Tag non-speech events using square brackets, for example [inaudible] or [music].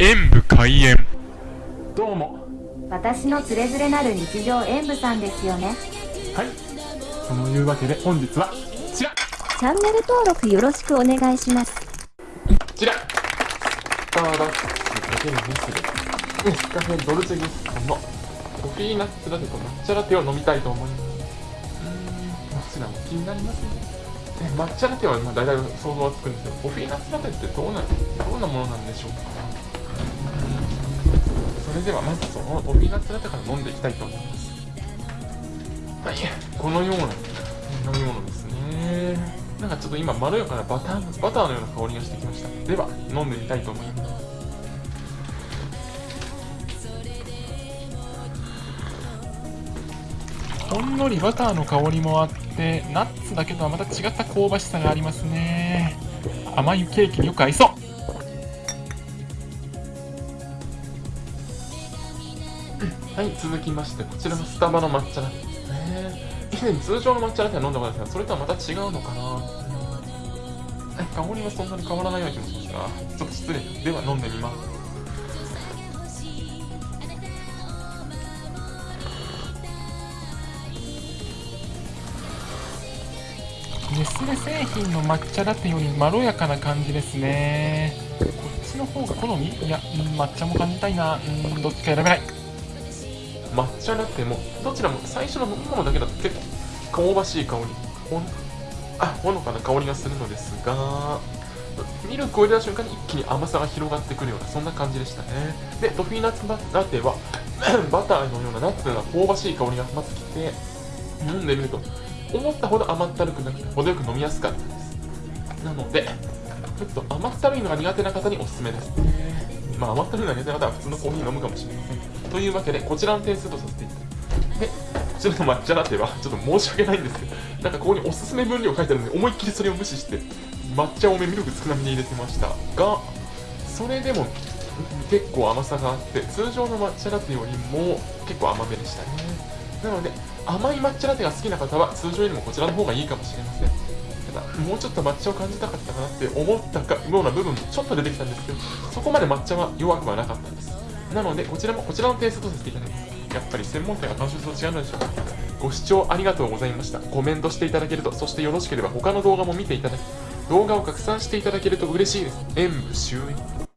演武開演。どうも。私のつれづれなる日常演舞さんですよね。はい。そのいうわけで本日はこちら。チャンネル登録よろしくお願いします。こちら。スターバックスかけるネスレネスカフェドルチェギスコのコピーナッツラテと抹茶ラテを飲みたいと思いますうーんどちらも気になりますねね抹茶ラテはまあ大体想像はつくんですけどコピーナッツラテってどうなどんなものなんでしょうかそれではまずそのコピーナッツラテから飲んでいきたいと思いますはいこのような飲み物ですねなんかちょっと今まろやかなバターバターのような香りがしてきました。では飲んでみたいと思いますほんのりバターの香りもあってナッツだけとはまた違った香ばしさがありますね。甘いケーキによく合いそう。はい続きましてこちらのスタバの抹茶ラテ。ですね以前通常の抹茶ラテは飲んだことですがそれとはまた違うのかな。香りはそんなに変わらないような気もしますがちょっと失礼。では飲んでみます。ネスレ製品の抹茶ラテよりまろやかな感じですね。こっちの方が好み？いや、うん抹茶も感じたいな。うんどっちか選べない抹茶ラテもどちらも最初の飲み物だけだと結構香ばしい香りほんあほのかな香りがするのですがミルクを入れた瞬間に一気に甘さが広がってくるようなそんな感じでしたね。でトフィーナッツラテは [clears throat] バターのようなナッツのような香ばしい香りがまずきて飲んでみると思ったほど甘ったるくなくて程よく飲みやすかったです。なのでちょっと甘ったるいのが苦手な方におすすめです。ねまあ甘ったるいのが苦手な方は普通のコーヒー飲むかもしれません。というわけでこちらの点数とさせていただきますでこちらの抹茶ラテはちょっと申し訳ないんですけどなんかここにおすすめ分量書いてあるので思いっきりそれを無視して抹茶多めミルク少なめに入れてました。がそれでも結構甘さがあって通常の抹茶ラテよりも結構甘めでしたね。なので甘い抹茶ラテが好きな方は通常よりもこちらの方がいいかもしれません。た。もうちょっと抹茶を感じたかったかなって思ったかような部分もちょっと出てきたんですけどそこまで抹茶は弱くはなかったんです。なのでこちらもこちらの点数とさせていただきますやっぱり専門店は監修と違うのでしょうか。ご視聴ありがとうございました。コメントしていただけるとそしてよろしければ他の動画も見ていただき動画を拡散していただけると嬉しいです。演武終演